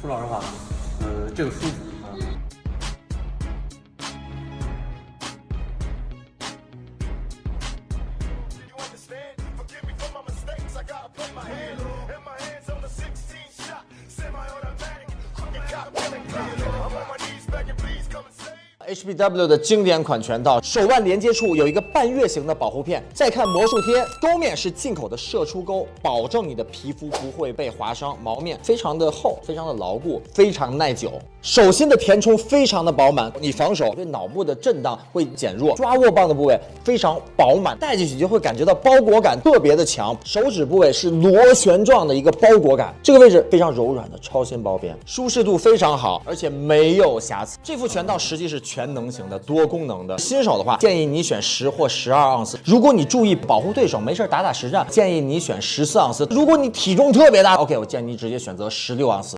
说老实话，呃，这个舒服 HBW 的经典款拳套，手腕连接处有一个半月形的保护片。再看魔术贴，钩面是进口的射出钩，保证你的皮肤不会被划伤。毛面非常的厚，非常的牢固，非常耐久。手心的填充非常的饱满，你防守对脑部的震荡会减弱。抓握棒的部位非常饱满，戴进去就会感觉到包裹感特别的强。手指部位是螺旋状的一个包裹感，这个位置非常柔软的超纤包边，舒适度非常好，而且没有瑕疵。这副拳套实际是全。全能型的多功能的新手的话，建议你选十或十二盎司。如果你注意保护对手，没事打打实战，建议你选十四盎司。如果你体重特别大，OK，我建议你直接选择十六盎司。